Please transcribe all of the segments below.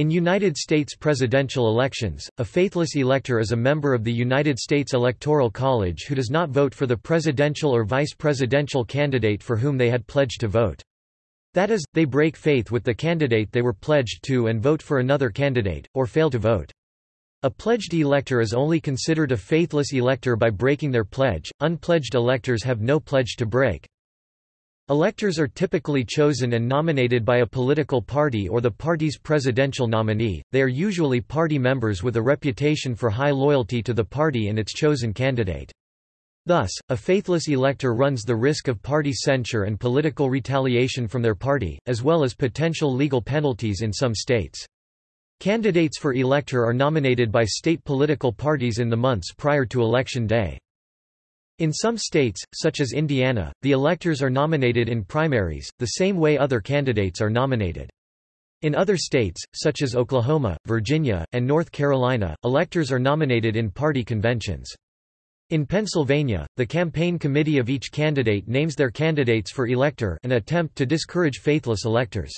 In United States presidential elections, a faithless elector is a member of the United States Electoral College who does not vote for the presidential or vice presidential candidate for whom they had pledged to vote. That is, they break faith with the candidate they were pledged to and vote for another candidate, or fail to vote. A pledged elector is only considered a faithless elector by breaking their pledge, unpledged electors have no pledge to break. Electors are typically chosen and nominated by a political party or the party's presidential nominee, they are usually party members with a reputation for high loyalty to the party and its chosen candidate. Thus, a faithless elector runs the risk of party censure and political retaliation from their party, as well as potential legal penalties in some states. Candidates for elector are nominated by state political parties in the months prior to election day. In some states, such as Indiana, the electors are nominated in primaries, the same way other candidates are nominated. In other states, such as Oklahoma, Virginia, and North Carolina, electors are nominated in party conventions. In Pennsylvania, the campaign committee of each candidate names their candidates for elector an attempt to discourage faithless electors.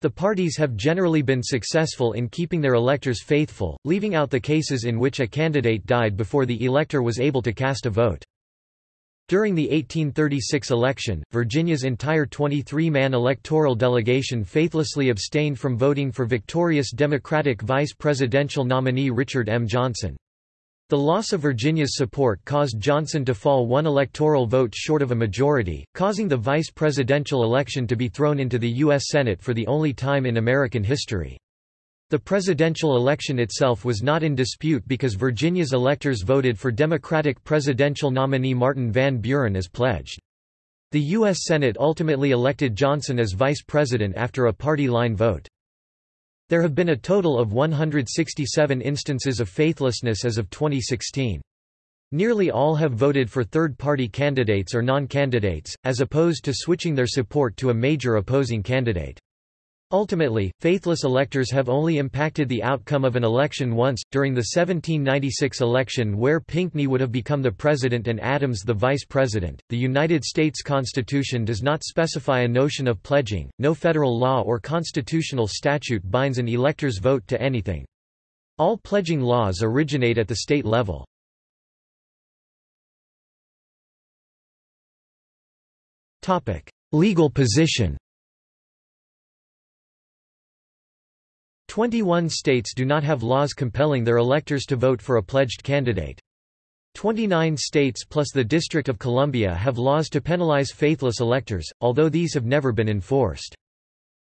The parties have generally been successful in keeping their electors faithful, leaving out the cases in which a candidate died before the elector was able to cast a vote. During the 1836 election, Virginia's entire 23-man electoral delegation faithlessly abstained from voting for victorious Democratic vice presidential nominee Richard M. Johnson. The loss of Virginia's support caused Johnson to fall one electoral vote short of a majority, causing the vice presidential election to be thrown into the U.S. Senate for the only time in American history. The presidential election itself was not in dispute because Virginia's electors voted for Democratic presidential nominee Martin Van Buren as pledged. The U.S. Senate ultimately elected Johnson as vice president after a party line vote. There have been a total of 167 instances of faithlessness as of 2016. Nearly all have voted for third-party candidates or non-candidates, as opposed to switching their support to a major opposing candidate. Ultimately, faithless electors have only impacted the outcome of an election once, during the 1796 election where Pinckney would have become the president and Adams the vice president. The United States Constitution does not specify a notion of pledging, no federal law or constitutional statute binds an elector's vote to anything. All pledging laws originate at the state level. Legal position 21 states do not have laws compelling their electors to vote for a pledged candidate. 29 states plus the District of Columbia have laws to penalize faithless electors, although these have never been enforced.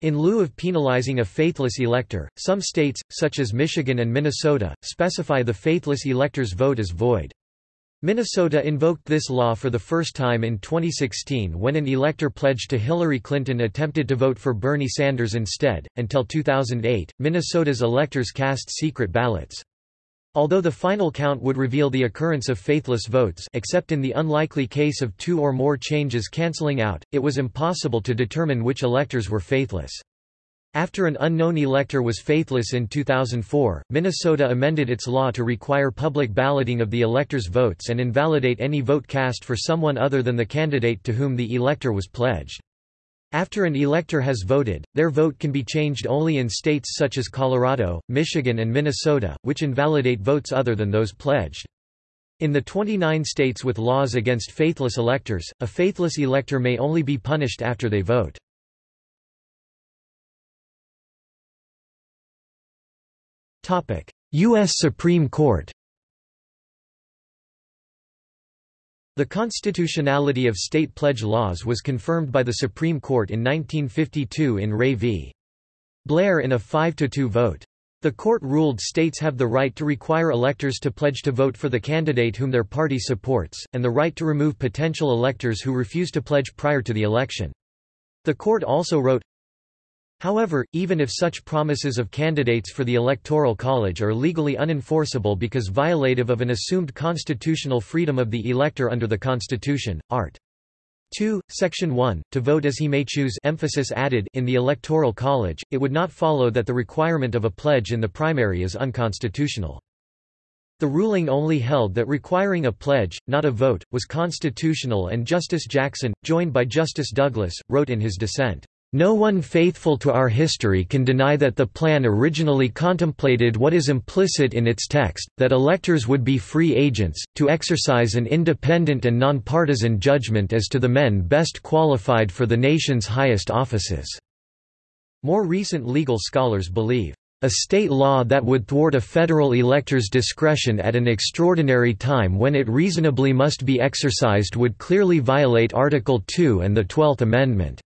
In lieu of penalizing a faithless elector, some states, such as Michigan and Minnesota, specify the faithless elector's vote as void. Minnesota invoked this law for the first time in 2016 when an elector pledged to Hillary Clinton attempted to vote for Bernie Sanders instead. Until 2008, Minnesota's electors cast secret ballots. Although the final count would reveal the occurrence of faithless votes except in the unlikely case of two or more changes canceling out, it was impossible to determine which electors were faithless. After an unknown elector was faithless in 2004, Minnesota amended its law to require public balloting of the elector's votes and invalidate any vote cast for someone other than the candidate to whom the elector was pledged. After an elector has voted, their vote can be changed only in states such as Colorado, Michigan and Minnesota, which invalidate votes other than those pledged. In the 29 states with laws against faithless electors, a faithless elector may only be punished after they vote. U.S. Supreme Court The constitutionality of state pledge laws was confirmed by the Supreme Court in 1952 in Ray v. Blair in a 5–2 vote. The court ruled states have the right to require electors to pledge to vote for the candidate whom their party supports, and the right to remove potential electors who refuse to pledge prior to the election. The court also wrote, However, even if such promises of candidates for the Electoral College are legally unenforceable because violative of an assumed constitutional freedom of the elector under the Constitution, art. 2, Section 1, to vote as he may choose emphasis added in the Electoral College, it would not follow that the requirement of a pledge in the primary is unconstitutional. The ruling only held that requiring a pledge, not a vote, was constitutional and Justice Jackson, joined by Justice Douglas, wrote in his dissent, No one faithful to our history can deny that the plan originally contemplated what is implicit in its text, that electors would be free agents, to exercise an independent and nonpartisan judgment as to the men best qualified for the nation's highest offices." More recent legal scholars believe, "...a state law that would thwart a federal elector's discretion at an extraordinary time when it reasonably must be exercised would clearly violate Article 2 and the Twelfth Amendment."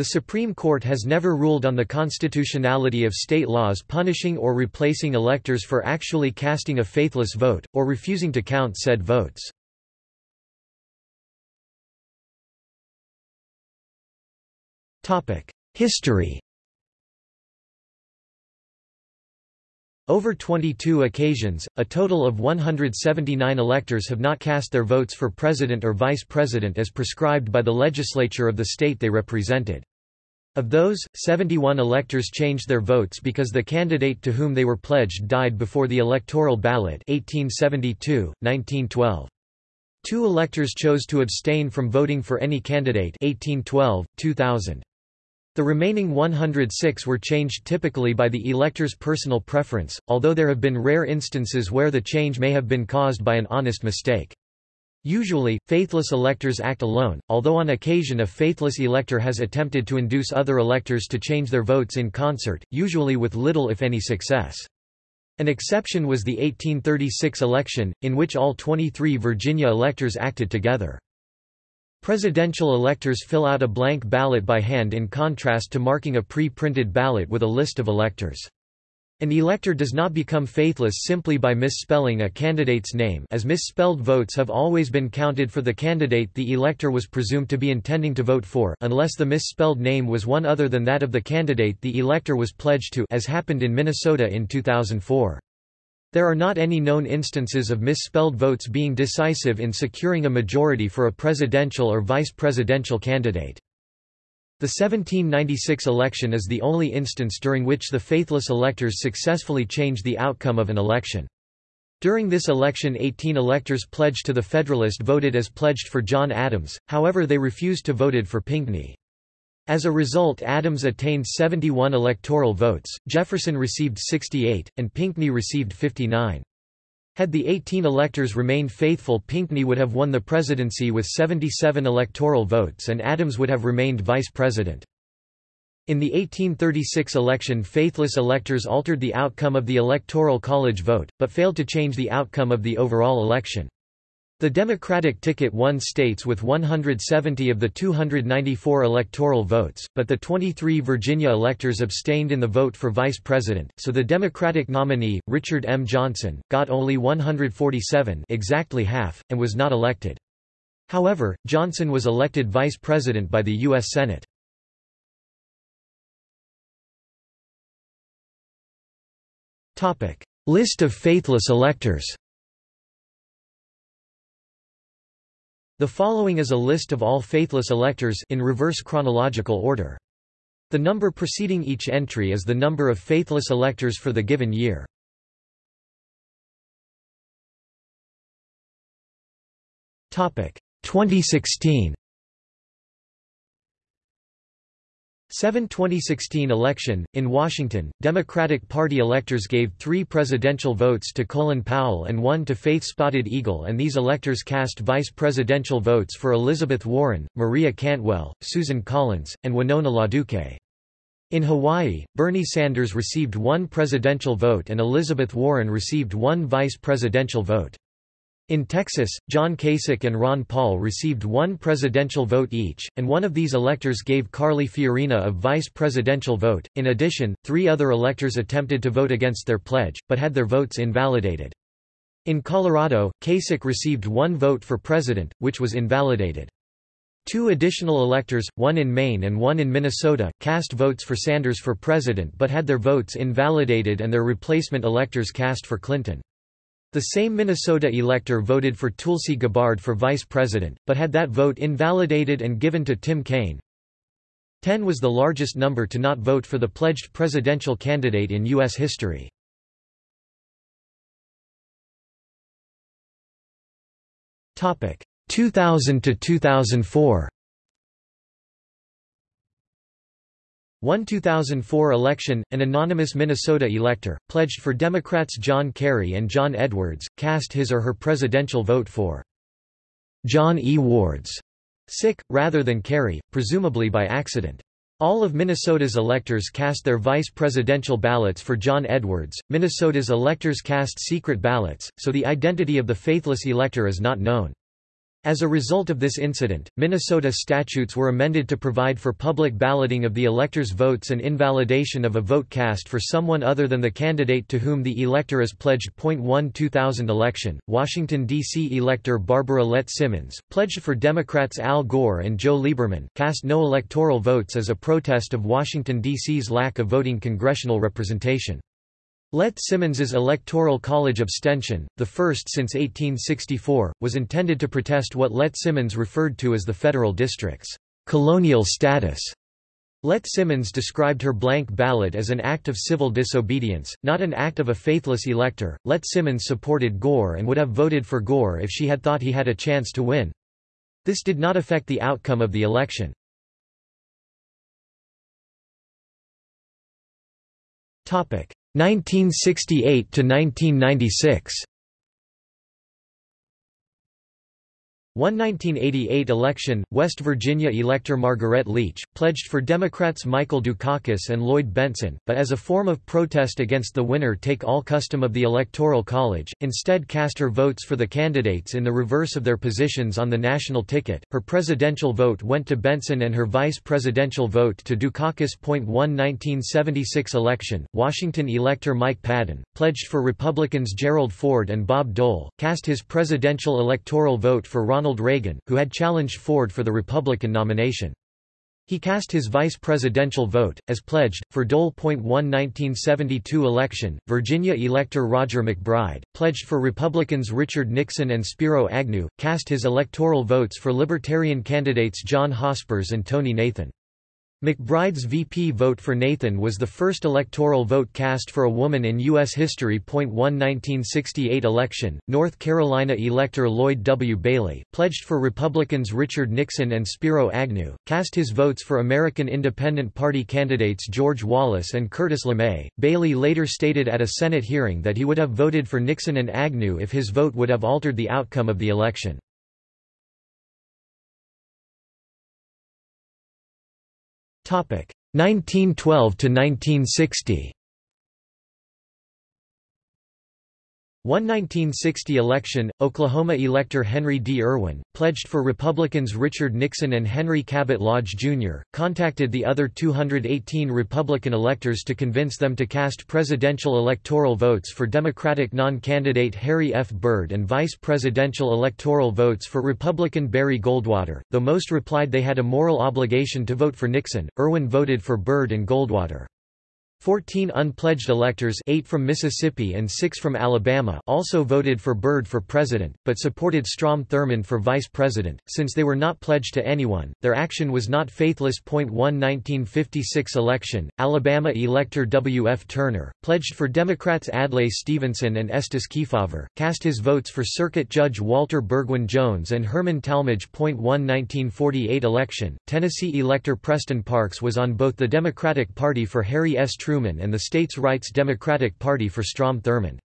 The Supreme Court has never ruled on the constitutionality of state laws punishing or replacing electors for actually casting a faithless vote, or refusing to count said votes. History Over 22 occasions, a total of 179 electors have not cast their votes for president or vice president as prescribed by the legislature of the state they represented. Of those, 71 electors changed their votes because the candidate to whom they were pledged died before the electoral ballot 1872, 1912. Two electors chose to abstain from voting for any candidate 1812, 2000. The remaining 106 were changed typically by the elector's personal preference, although there have been rare instances where the change may have been caused by an honest mistake. Usually, faithless electors act alone, although on occasion a faithless elector has attempted to induce other electors to change their votes in concert, usually with little if any success. An exception was the 1836 election, in which all 23 Virginia electors acted together. Presidential electors fill out a blank ballot by hand in contrast to marking a pre-printed ballot with a list of electors. An elector does not become faithless simply by misspelling a candidate's name as misspelled votes have always been counted for the candidate the elector was presumed to be intending to vote for unless the misspelled name was one other than that of the candidate the elector was pledged to as happened in Minnesota in 2004. There are not any known instances of misspelled votes being decisive in securing a majority for a presidential or vice presidential candidate. The 1796 election is the only instance during which the faithless electors successfully changed the outcome of an election. During this election 18 electors pledged to the Federalist voted as pledged for John Adams, however they refused to voted for Pinckney. As a result Adams attained 71 electoral votes, Jefferson received 68, and Pinckney received 59. Had the 18 electors remained faithful Pinckney would have won the presidency with 77 electoral votes and Adams would have remained vice president. In the 1836 election faithless electors altered the outcome of the Electoral College vote, but failed to change the outcome of the overall election. The Democratic ticket won states with 170 of the 294 electoral votes, but the 23 Virginia electors abstained in the vote for vice president, so the Democratic nominee, Richard M. Johnson, got only 147 exactly half, and was not elected. However, Johnson was elected vice president by the U.S. Senate. List of faithless electors The following is a list of all faithless electors in reverse chronological order. The number preceding each entry is the number of faithless electors for the given year. Topic 2016 7 2016 election, in Washington, Democratic Party electors gave three presidential votes to Colin Powell and one to Faith Spotted Eagle and these electors cast vice presidential votes for Elizabeth Warren, Maria Cantwell, Susan Collins, and Winona LaDuke. In Hawaii, Bernie Sanders received one presidential vote and Elizabeth Warren received one vice presidential vote. In Texas, John Kasich and Ron Paul received one presidential vote each, and one of these electors gave Carly Fiorina a vice presidential vote. In addition, three other electors attempted to vote against their pledge, but had their votes invalidated. In Colorado, Kasich received one vote for president, which was invalidated. Two additional electors, one in Maine and one in Minnesota, cast votes for Sanders for president but had their votes invalidated and their replacement electors cast for Clinton. The same Minnesota elector voted for Tulsi Gabbard for vice president, but had that vote invalidated and given to Tim Kaine. 10 was the largest number to not vote for the pledged presidential candidate in U.S. history. Topic 2000 to 2004. One 2004 election, an anonymous Minnesota elector, pledged for Democrats John Kerry and John Edwards, cast his or her presidential vote for John E. Wards, sic, rather than Kerry, presumably by accident. All of Minnesota's electors cast their vice presidential ballots for John Edwards. Minnesota's electors cast secret ballots, so the identity of the faithless elector is not known. As a result of this incident, Minnesota statutes were amended to provide for public balloting of the elector's votes and invalidation of a vote cast for someone other than the candidate to whom the elector is pledged. 1 2000 election, Washington, D.C. elector Barbara Lett Simmons, pledged for Democrats Al Gore and Joe Lieberman, cast no electoral votes as a protest of Washington, D.C.'s lack of voting congressional representation. Lett Simmons's Electoral College abstention, the first since 1864, was intended to protest what Lett Simmons referred to as the federal district's colonial status. Lett Simmons described her blank ballot as an act of civil disobedience, not an act of a faithless elector. Lett Simmons supported Gore and would have voted for Gore if she had thought he had a chance to win. This did not affect the outcome of the election. Topic: 1968 to 1996 One 1988 election, West Virginia elector Margaret Leach, pledged for Democrats Michael Dukakis and Lloyd Bentsen, but as a form of protest against the winner-take-all custom of the Electoral College, instead cast her votes for the candidates in the reverse of their positions on the national ticket. Her presidential vote went to Bentsen and her vice presidential vote to Dukakis. 1 1976 election, Washington elector Mike Padden, pledged for Republicans Gerald Ford and Bob Dole, cast his presidential electoral vote for Ronald Ronald Reagan, who had challenged Ford for the Republican nomination. He cast his vice presidential vote, as pledged, for Dole. 1 1972 election, Virginia elector Roger MacBride, pledged for Republicans Richard Nixon and Spiro Agnew, cast his electoral votes for Libertarian candidates John Hospers and Tonie Nathan. MacBride's VP vote for Nathan was the first electoral vote cast for a woman in U.S. history. 1 1968 election, North Carolina elector Lloyd W. Bailey, pledged for Republicans Richard Nixon and Spiro Agnew, cast his votes for American Independent Party candidates George Wallace and Curtis LeMay. Bailey later stated at a Senate hearing that he would have voted for Nixon and Agnew if his vote would have altered the outcome of the election. 1912 to 1960 One 1960 election, Oklahoma elector Henry D. Irwin, pledged for Republicans Richard Nixon and Henry Cabot Lodge, Jr., contacted the other 218 Republican electors to convince them to cast presidential electoral votes for Democratic non-candidate Harry F. Byrd and vice presidential electoral votes for Republican Barry Goldwater. Though most replied they had a moral obligation to vote for Nixon, Irwin voted for Byrd and Goldwater. Fourteen unpledged electors eight from Mississippi and six from Alabama also voted for Byrd for president, but supported Strom Thurmond for vice president, since they were not pledged to anyone, their action was not faithless. 1 1956 election, Alabama elector W. F. Turner, pledged for Democrats Adlai Stevenson and Estes Kefauver, cast his votes for Circuit Judge Walter Burgwyn Jones and Herman Talmadge. 1 1948 election, Tennessee elector Preston Parks was on both the Democratic Party for Harry S. Truman and the states' rights Democratic Party for Strom Thurmond.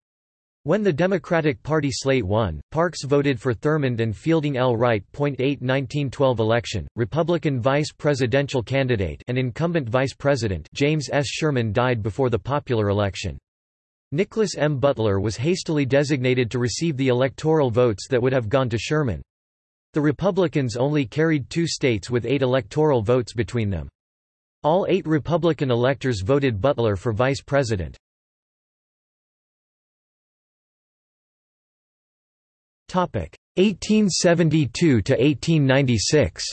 When the Democratic Party slate won, Parks voted for Thurmond and Fielding L. Wright. 8 1912 election, Republican vice presidential candidate and incumbent vice president James S. Sherman died before the popular election. Nicholas M. Butler was hastily designated to receive the electoral votes that would have gone to Sherman. The Republicans only carried two states with eight electoral votes between them. All eight Republican electors voted Butler for vice president. Topic 1872 to 1896.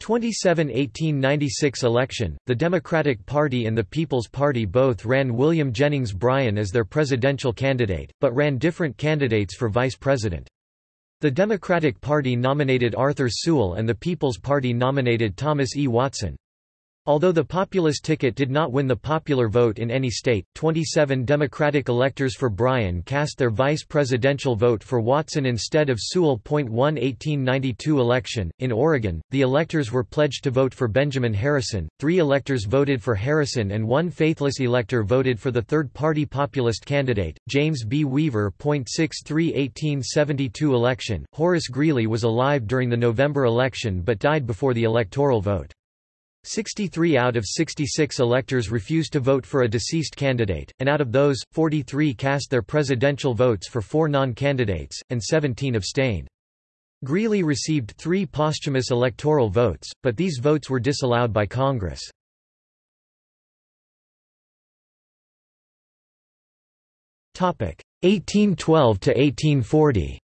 27 1896 election, the Democratic Party and the People's Party both ran William Jennings Bryan as their presidential candidate, but ran different candidates for vice president. The Democratic Party nominated Arthur Sewall and the People's Party nominated Thomas E. Watson. Although the populist ticket did not win the popular vote in any state, 27 Democratic electors for Bryan cast their vice presidential vote for Watson instead of Sewall. 1 1892 election. In Oregon, the electors were pledged to vote for Benjamin Harrison, three electors voted for Harrison, and one faithless elector voted for the third party populist candidate, James B. Weaver. 63 1872 election. Horace Greeley was alive during the November election but died before the electoral vote. 63 out of 66 electors refused to vote for a deceased candidate, and out of those, 43 cast their presidential votes for four non-candidates, and 17 abstained. Greeley received three posthumous electoral votes, but these votes were disallowed by Congress. Topic 1812 to 1840.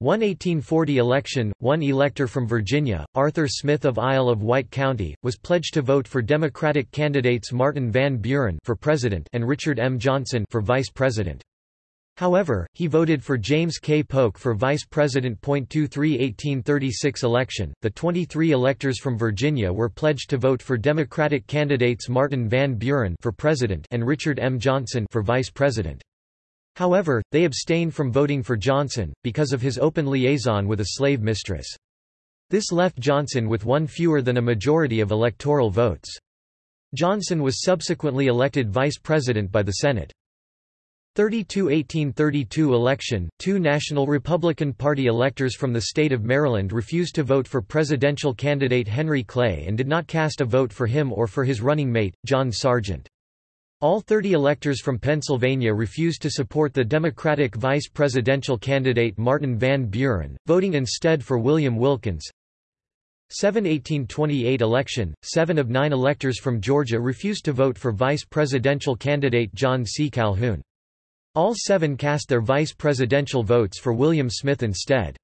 One 1840 election, one elector from Virginia, Arthur Smith of Isle of Wight County, was pledged to vote for Democratic candidates Martin Van Buren for president and Richard M. Johnson for vice president. However, he voted for James K. Polk for vice president. 23 1836 election. The 23 electors from Virginia were pledged to vote for Democratic candidates Martin Van Buren for president and Richard M. Johnson for vice president. However, they abstained from voting for Johnson, because of his open liaison with a slave mistress. This left Johnson with one fewer than a majority of electoral votes. Johnson was subsequently elected vice president by the Senate. 32–1832 election, two National Republican Party electors from the state of Maryland refused to vote for presidential candidate Henry Clay and did not cast a vote for him or for his running mate, John Sergeant. All 30 electors from Pennsylvania refused to support the Democratic vice presidential candidate Martin Van Buren, voting instead for William Wilkins. 7 1828 election, seven of nine electors from Georgia refused to vote for vice presidential candidate John C. Calhoun. All seven cast their vice presidential votes for William Smith instead.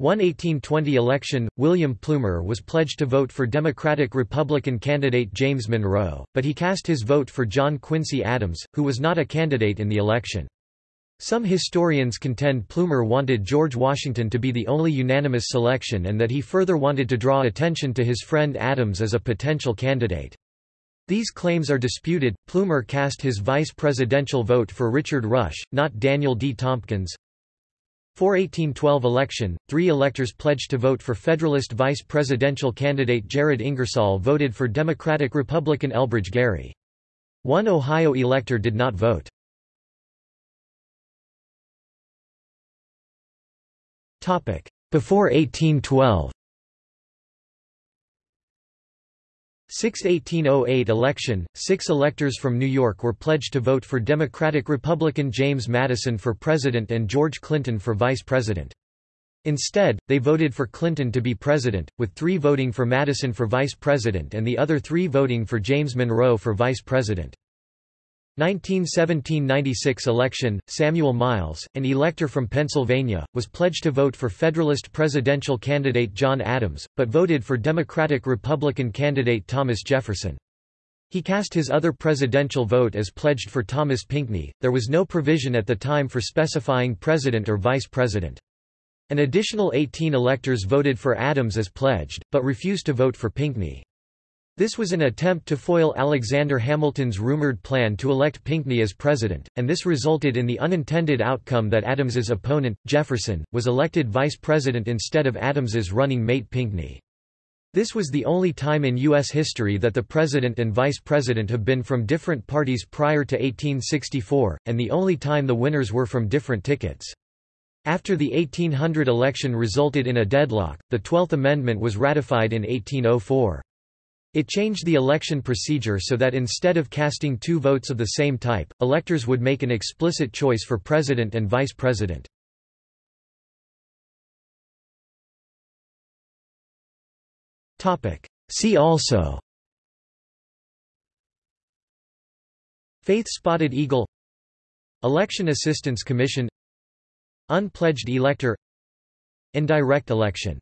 One 1820 election, William Plumer was pledged to vote for Democratic-Republican candidate James Monroe, but he cast his vote for John Quincy Adams, who was not a candidate in the election. Some historians contend Plumer wanted George Washington to be the only unanimous selection and that he further wanted to draw attention to his friend Adams as a potential candidate. These claims are disputed. Plumer cast his vice presidential vote for Richard Rush, not Daniel D. Tompkins. For 1812 election, three electors pledged to vote for Federalist vice presidential candidate Jared Ingersoll voted for Democratic-Republican Elbridge Gerry. One Ohio elector did not vote. Before 1812 6-1808 election, six electors from New York were pledged to vote for Democratic-Republican James Madison for president and George Clinton for vice president. Instead, they voted for Clinton to be president, with three voting for Madison for vice president and the other three voting for James Monroe for vice president. 1917–96 election, Samuel Miles, an elector from Pennsylvania, was pledged to vote for Federalist presidential candidate John Adams, but voted for Democratic-Republican candidate Thomas Jefferson. He cast his other presidential vote as pledged for Thomas Pinckney. There was no provision at the time for specifying president or vice president. An additional 18 electors voted for Adams as pledged, but refused to vote for Pinckney. This was an attempt to foil Alexander Hamilton's rumored plan to elect Pinckney as president, and this resulted in the unintended outcome that Adams's opponent, Jefferson, was elected vice president instead of Adams's running mate Pinckney. This was the only time in U.S. history that the president and vice president have been from different parties prior to 1864, and the only time the winners were from different tickets. After the 1800 election resulted in a deadlock, the Twelfth Amendment was ratified in 1804. It changed the election procedure so that instead of casting two votes of the same type, electors would make an explicit choice for president and vice president. See also Faith-spotted eagle Election Assistance Commission Unpledged elector Indirect election